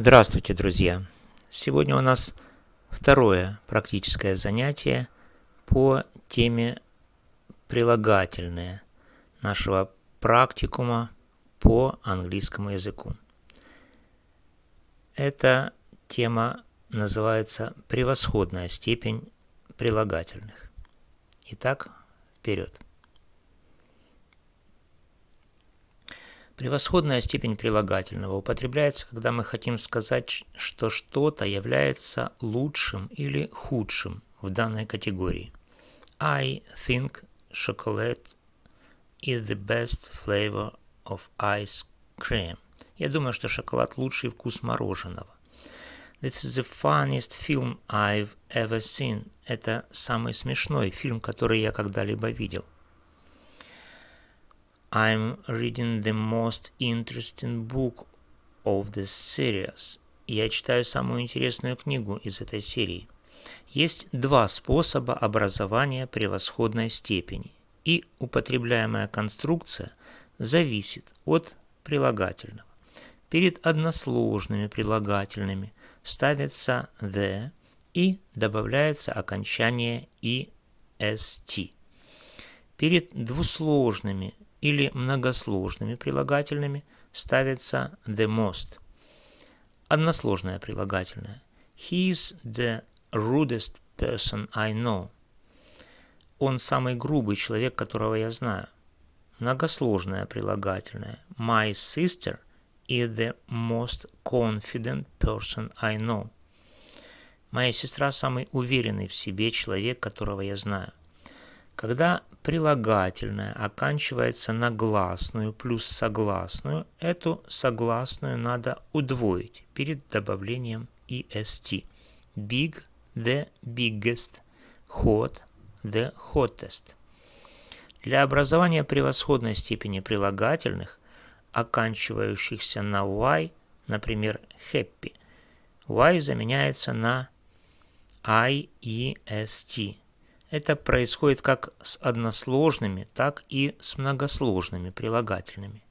Здравствуйте, друзья! Сегодня у нас второе практическое занятие по теме прилагательные нашего практикума по английскому языку. Эта тема называется «Превосходная степень прилагательных». Итак, вперед! Превосходная степень прилагательного употребляется, когда мы хотим сказать, что что-то является лучшим или худшим в данной категории. I think chocolate is the best flavor of ice cream. Я думаю, что шоколад лучший вкус мороженого. This is the funniest film I've ever seen. Это самый смешной фильм, который я когда-либо видел. I'm reading the most interesting book of the series. Я читаю самую интересную книгу из этой серии. Есть два способа образования превосходной степени, и употребляемая конструкция зависит от прилагательного. Перед односложными прилагательными ставится the и добавляется окончание est. Перед двусложными или многосложными прилагательными ставится the most. Односложное прилагательное. He is the rudest person I know. Он самый грубый человек, которого я знаю. Многосложное прилагательное. My sister is the most confident person I know. Моя сестра самый уверенный в себе человек, которого я знаю. Когда прилагательное оканчивается на гласную плюс согласную, эту согласную надо удвоить перед добавлением est. Big – the biggest, hot – the hottest. Для образования превосходной степени прилагательных, оканчивающихся на y, например, happy, y заменяется на iest. Это происходит как с односложными, так и с многосложными прилагательными.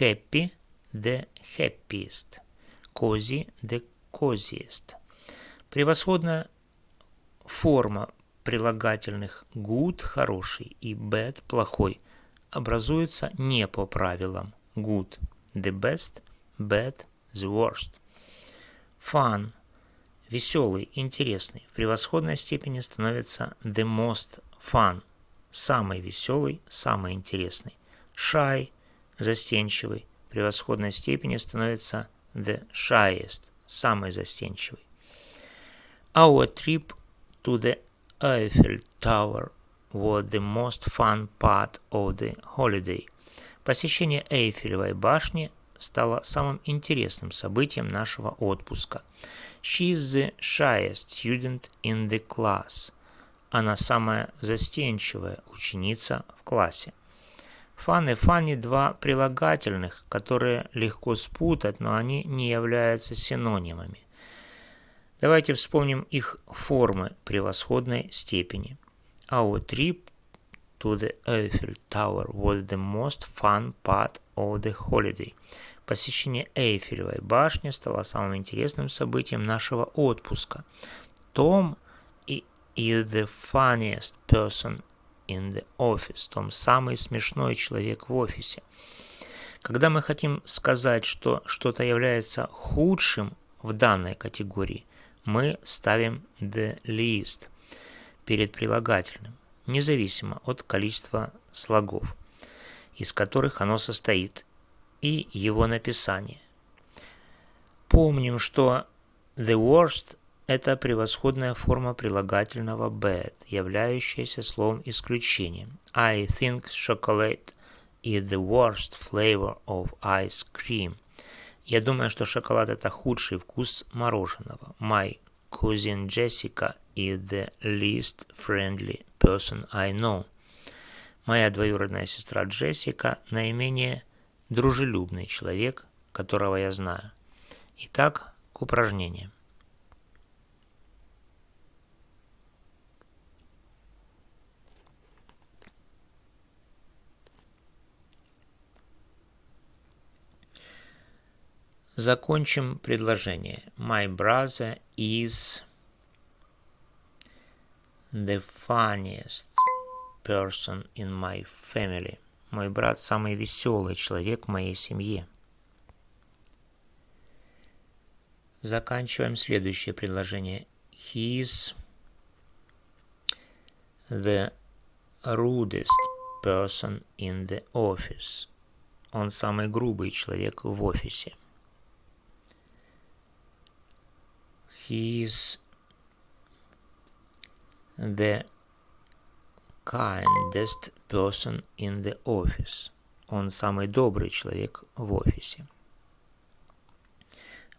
Happy – the happiest. Cozy – the coziest. Превосходная форма прилагательных good – хороший и bad – плохой образуется не по правилам good – the best, bad – the worst. Fun – веселый, интересный, в превосходной степени становится the most fun, самый веселый, самый интересный. Shy, застенчивый, в превосходной степени становится the shyest, самый застенчивый. Our trip to the Eiffel Tower was the most fun part of the holiday. Посещение Эйфелевой башни стало самым интересным событием нашего отпуска. She is the shyest student in the class. Она самая застенчивая ученица в классе. Fun и funny – два прилагательных, которые легко спутать, но они не являются синонимами. Давайте вспомним их формы превосходной степени. Our trip to the Eiffel Tower was the most fun part of the holiday. Посещение Эйфелевой башни стало самым интересным событием нашего отпуска. Том is the funniest person in the office. Том самый смешной человек в офисе. Когда мы хотим сказать, что что-то является худшим в данной категории, мы ставим the least перед прилагательным, независимо от количества слогов, из которых оно состоит, и его написание. Помним, что the worst – это превосходная форма прилагательного bad, являющаяся словом исключением. I think chocolate is the worst flavor of ice cream. Я думаю, что шоколад – это худший вкус мороженого. My cousin Jessica is the least friendly person I know. Моя двоюродная сестра Джессика наименее дружелюбный человек, которого я знаю. Итак, к упражнениям. Закончим предложение. My brother is the funniest person in my family. Мой брат самый веселый человек в моей семье. Заканчиваем следующее предложение. He is the rudest person in the office. Он самый грубый человек в офисе. He is the kindest person in the office. Он самый добрый человек в офисе.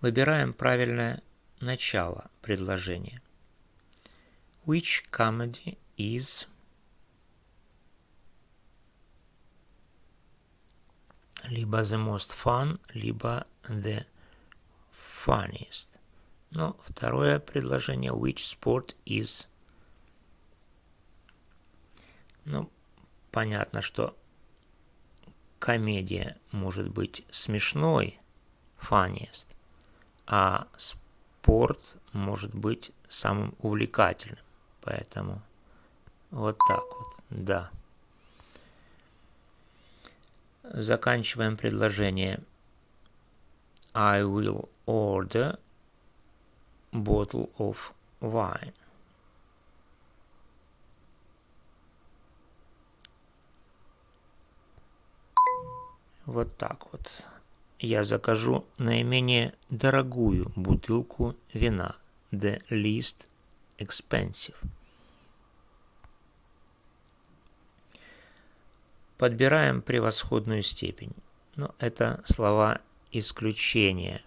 Выбираем правильное начало предложения. Which comedy is либо the most fun, либо the funniest. Но второе предложение which sport is ну, понятно, что комедия может быть смешной, funniest, а спорт может быть самым увлекательным. Поэтому вот так вот, да. Заканчиваем предложение. I will order bottle of wine. Вот так вот. Я закажу наименее дорогую бутылку вина. The least expensive. Подбираем превосходную степень. Но это слова исключения.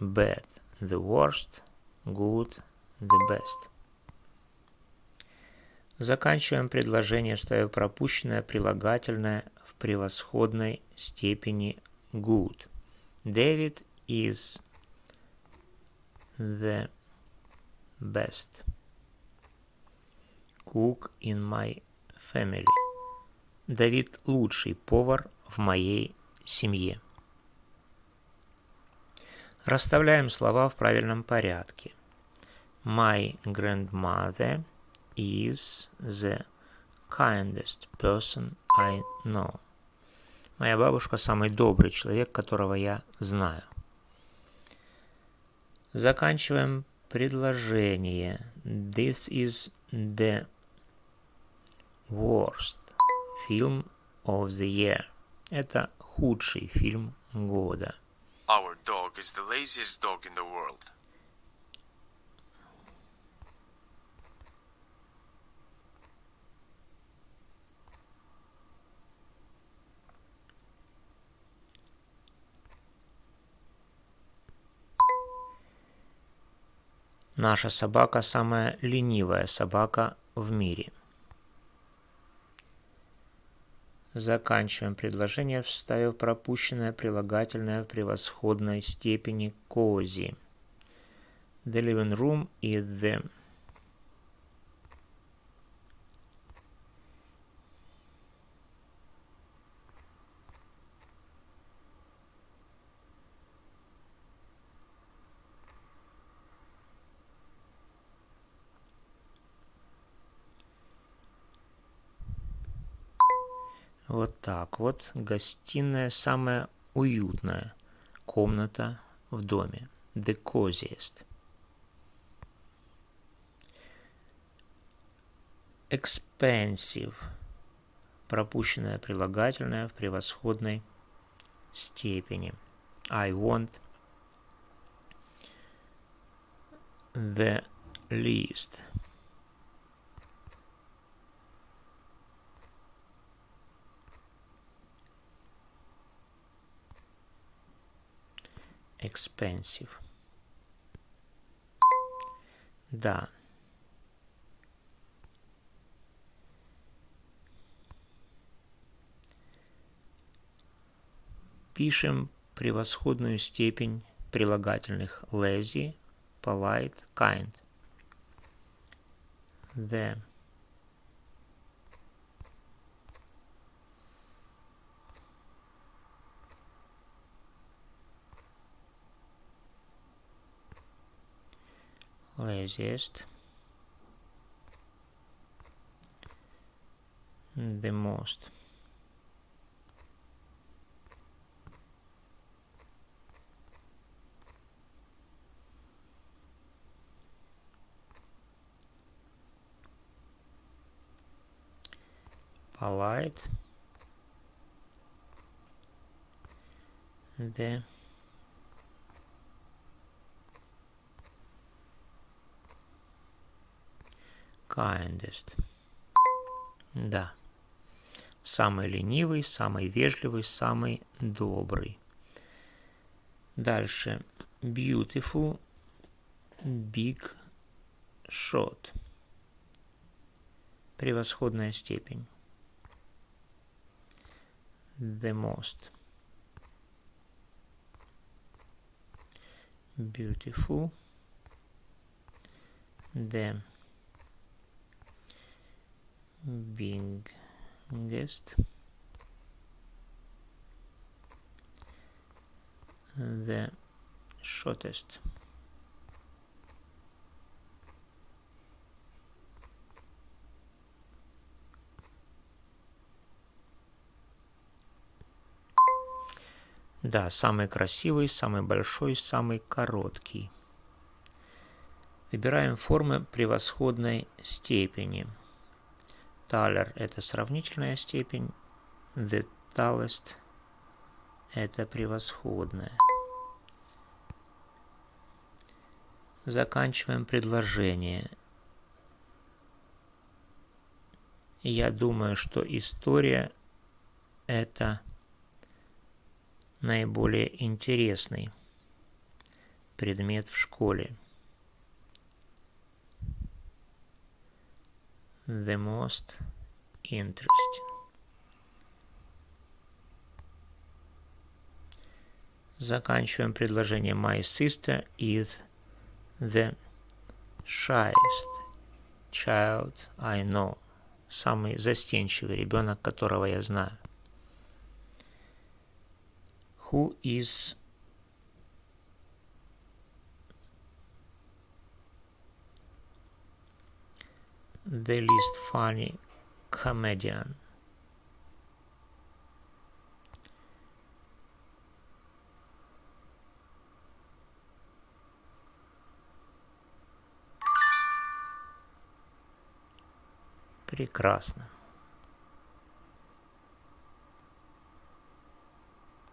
Bad, the worst, good, the best. Заканчиваем предложение, вставив пропущенное прилагательное в превосходной степени good. David is the best cook in my family. Давид лучший повар в моей семье. Расставляем слова в правильном порядке. My grandmother is the kindest person I know. Моя бабушка самый добрый человек, которого я знаю. Заканчиваем предложение. This is the worst film of the year. Это худший фильм года. Our dog is the laziest dog in the world. Наша собака самая ленивая собака в мире. Заканчиваем предложение, вставив пропущенное прилагательное в превосходной степени кози. The living room и the Вот так вот. Гостиная самая уютная комната в доме. The coziest. Expensive. Пропущенное прилагательное в превосходной степени. I want the least. Expensive. Да. Пишем превосходную степень прилагательных lazy, polite, kind. The laziest, the most. polite the kindest. Да. Самый ленивый, самый вежливый, самый добрый. Дальше. Beautiful, big, shot. Превосходная степень. The most. Beautiful. The biggest the shortest Да, самый красивый, самый большой, самый короткий. Выбираем формы превосходной степени. Талер – это сравнительная степень, the tallest – это превосходная. Заканчиваем предложение. Я думаю, что история – это наиболее интересный предмет в школе. The most interesting. Заканчиваем предложение My sister is the shyest child I know. Самый застенчивый ребенок, которого я знаю. Who is the least funny comedian. Прекрасно.